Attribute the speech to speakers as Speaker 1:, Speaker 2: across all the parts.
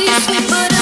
Speaker 1: you but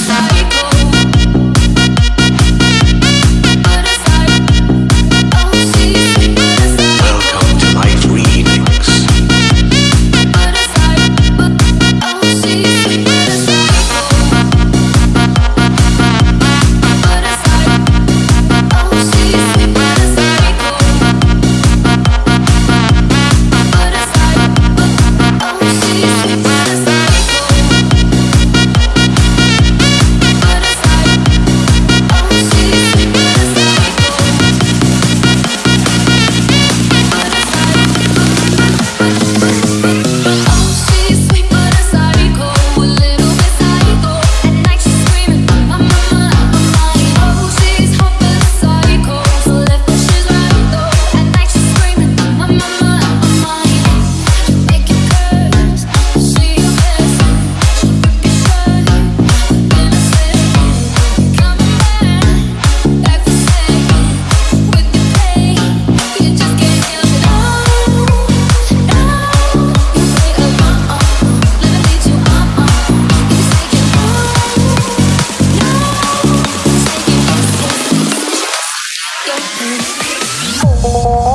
Speaker 1: open.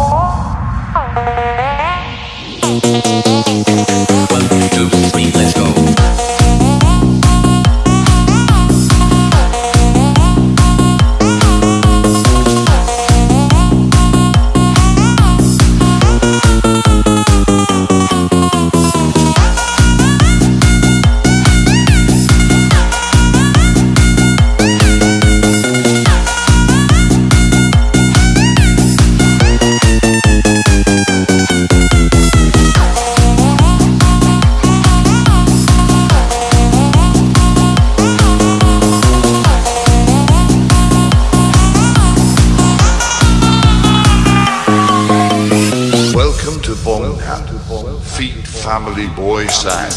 Speaker 2: Feet Family Boy Sound.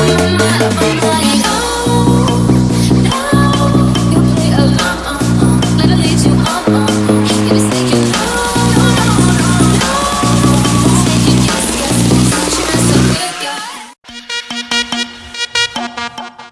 Speaker 1: Mama, mama, mama.